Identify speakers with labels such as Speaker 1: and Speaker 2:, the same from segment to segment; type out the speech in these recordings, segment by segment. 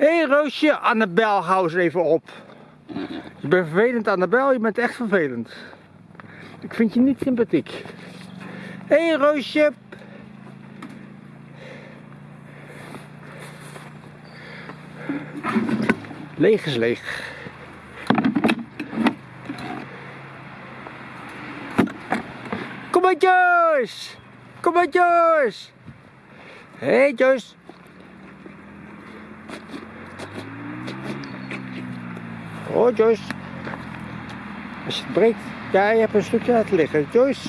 Speaker 1: Hé hey, Roosje, Annabel, hou eens even op. Je bent vervelend Annabel, je bent echt vervelend. Ik vind je niet sympathiek. Hé hey, Roosje. Leeg is leeg. Kom maar Joyce! Kom maar Joyce! Hé hey, Joyce! Oh Joyce. Als je het breekt. Ja, je hebt een stukje laten liggen. Joyce.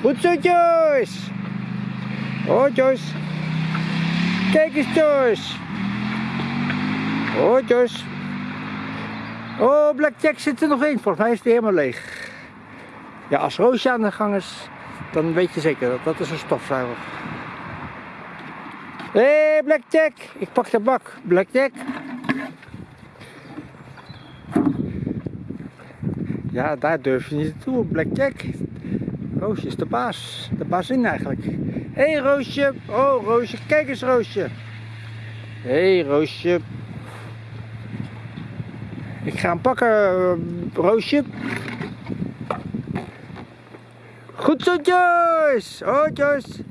Speaker 1: Goed zo Joyce. Oh Joyce. Kijk eens Joyce. Oh Joyce. Oh Blackjack zit er nog in. Volgens mij is die helemaal leeg. Ja, als Roosje aan de gang is, dan weet je zeker dat dat is een stofzuiger. Hé hey, Blackjack. Ik pak de bak. Blackjack. Ja, daar durf je niet naartoe, Blackjack. Roosje is de baas. De bazin eigenlijk. Hé hey, Roosje. Oh Roosje, kijk eens Roosje. Hé hey, Roosje. Ik ga hem pakken, Roosje. Goed zo Joyce. Oh Joyce.